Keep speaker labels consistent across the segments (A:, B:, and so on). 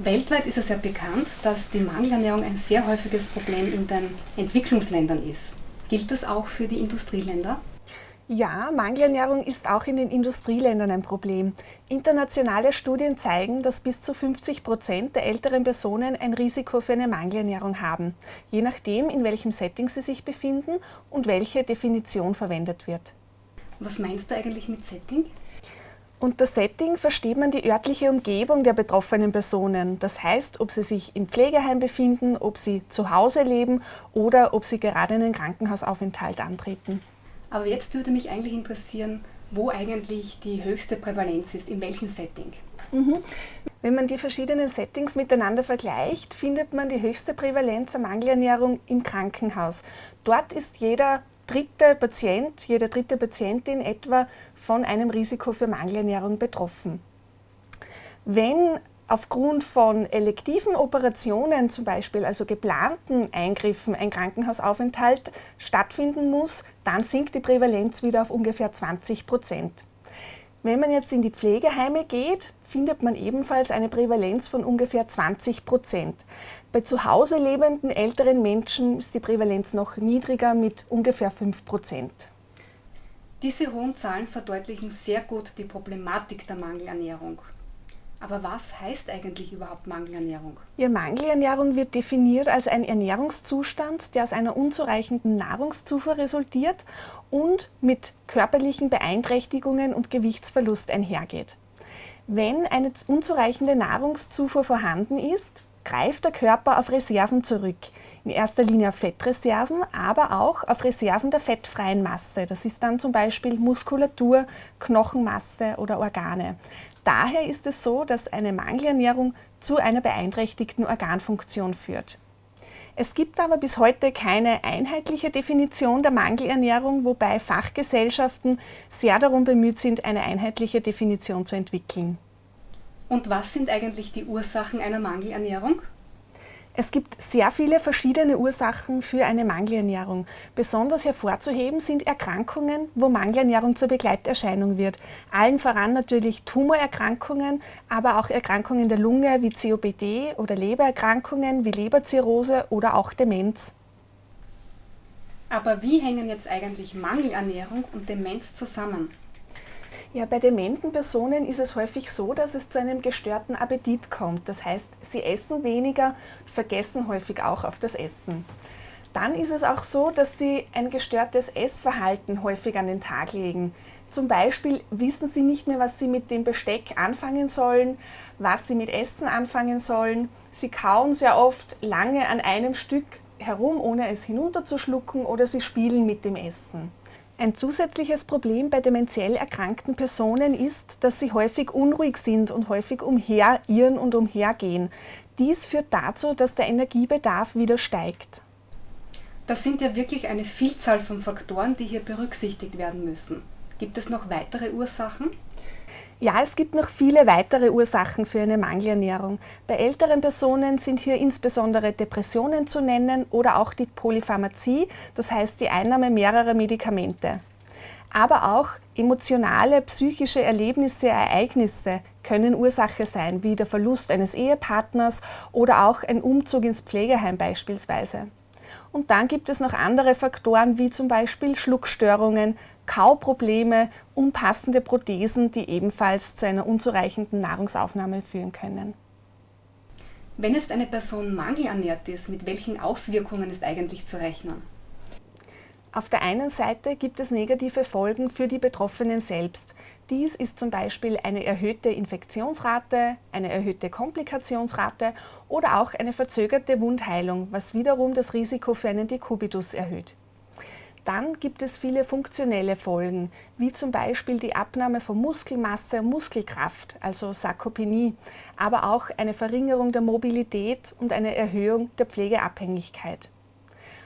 A: Weltweit ist es ja bekannt, dass die Mangelernährung ein sehr häufiges Problem in den Entwicklungsländern ist. Gilt das auch für die Industrieländer?
B: Ja, Mangelernährung ist auch in den Industrieländern ein Problem. Internationale Studien zeigen, dass bis zu 50 Prozent der älteren Personen ein Risiko für eine Mangelernährung haben, je nachdem, in welchem Setting sie sich befinden und welche Definition verwendet wird.
A: Was meinst du eigentlich mit Setting?
B: Unter Setting versteht man die örtliche Umgebung der betroffenen Personen. Das heißt, ob sie sich im Pflegeheim befinden, ob sie zu Hause leben oder ob sie gerade einen Krankenhausaufenthalt antreten.
A: Aber jetzt würde mich eigentlich interessieren, wo eigentlich die höchste Prävalenz ist, in welchem Setting.
B: Mhm. Wenn man die verschiedenen Settings miteinander vergleicht, findet man die höchste Prävalenz der Mangelernährung im Krankenhaus. Dort ist jeder dritte Patient, jede dritte Patientin etwa von einem Risiko für Mangelernährung betroffen. Wenn aufgrund von elektiven Operationen zum Beispiel, also geplanten Eingriffen, ein Krankenhausaufenthalt stattfinden muss, dann sinkt die Prävalenz wieder auf ungefähr 20 Prozent. Wenn man jetzt in die Pflegeheime geht, findet man ebenfalls eine Prävalenz von ungefähr 20 Prozent. Bei zu Hause lebenden älteren Menschen ist die Prävalenz noch niedriger mit ungefähr 5 Prozent.
A: Diese hohen Zahlen verdeutlichen sehr gut die Problematik der Mangelernährung. Aber was heißt eigentlich überhaupt Mangelernährung?
B: Ja, Mangelernährung wird definiert als ein Ernährungszustand, der aus einer unzureichenden Nahrungszufuhr resultiert und mit körperlichen Beeinträchtigungen und Gewichtsverlust einhergeht. Wenn eine unzureichende Nahrungszufuhr vorhanden ist, greift der Körper auf Reserven zurück. In erster Linie auf Fettreserven, aber auch auf Reserven der fettfreien Masse. Das ist dann zum Beispiel Muskulatur, Knochenmasse oder Organe. Daher ist es so, dass eine Mangelernährung zu einer beeinträchtigten Organfunktion führt. Es gibt aber bis heute keine einheitliche Definition der Mangelernährung, wobei Fachgesellschaften sehr darum bemüht sind, eine einheitliche Definition zu entwickeln.
A: Und was sind eigentlich die Ursachen einer Mangelernährung?
B: Es gibt sehr viele verschiedene Ursachen für eine Mangelernährung. Besonders hervorzuheben sind Erkrankungen, wo Mangelernährung zur Begleiterscheinung wird. Allen voran natürlich Tumorerkrankungen, aber auch Erkrankungen der Lunge wie COPD oder Lebererkrankungen wie Leberzirrhose oder auch Demenz.
A: Aber wie hängen jetzt eigentlich Mangelernährung und Demenz zusammen?
B: Ja, bei dementen Personen ist es häufig so, dass es zu einem gestörten Appetit kommt. Das heißt, sie essen weniger, vergessen häufig auch auf das Essen. Dann ist es auch so, dass sie ein gestörtes Essverhalten häufig an den Tag legen. Zum Beispiel wissen sie nicht mehr, was sie mit dem Besteck anfangen sollen, was sie mit Essen anfangen sollen. Sie kauen sehr oft lange an einem Stück herum, ohne es hinunterzuschlucken oder sie spielen mit dem Essen. Ein zusätzliches Problem bei dementiell erkrankten Personen ist, dass sie häufig unruhig sind und häufig umherirren und umhergehen. Dies führt dazu, dass der Energiebedarf wieder steigt.
A: Das sind ja wirklich eine Vielzahl von Faktoren, die hier berücksichtigt werden müssen. Gibt es noch weitere Ursachen?
B: Ja, es gibt noch viele weitere Ursachen für eine Mangelernährung. Bei älteren Personen sind hier insbesondere Depressionen zu nennen oder auch die Polypharmazie, das heißt die Einnahme mehrerer Medikamente. Aber auch emotionale, psychische Erlebnisse, Ereignisse können Ursache sein, wie der Verlust eines Ehepartners oder auch ein Umzug ins Pflegeheim beispielsweise. Und dann gibt es noch andere Faktoren wie zum Beispiel Schluckstörungen, Kauprobleme, unpassende Prothesen, die ebenfalls zu einer unzureichenden Nahrungsaufnahme führen können.
A: Wenn jetzt eine Person mangelernährt ist, mit welchen Auswirkungen ist eigentlich zu rechnen?
B: Auf der einen Seite gibt es negative Folgen für die Betroffenen selbst. Dies ist zum Beispiel eine erhöhte Infektionsrate, eine erhöhte Komplikationsrate oder auch eine verzögerte Wundheilung, was wiederum das Risiko für einen Dekubitus erhöht. Dann gibt es viele funktionelle Folgen, wie zum Beispiel die Abnahme von Muskelmasse und Muskelkraft, also Sarkopenie, aber auch eine Verringerung der Mobilität und eine Erhöhung der Pflegeabhängigkeit.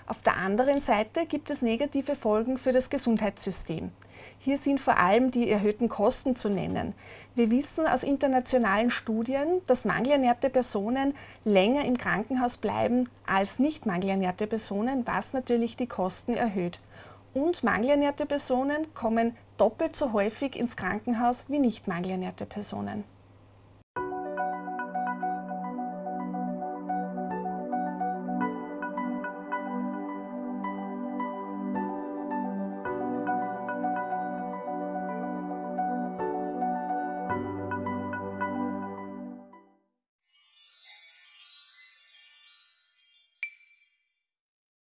B: Auf der anderen Seite gibt es negative Folgen für das Gesundheitssystem. Hier sind vor allem die erhöhten Kosten zu nennen. Wir wissen aus internationalen Studien, dass mangelernährte Personen länger im Krankenhaus bleiben als nicht mangelernährte Personen, was natürlich die Kosten erhöht. Und mangelernährte Personen kommen doppelt so häufig ins Krankenhaus wie nicht mangelernährte Personen.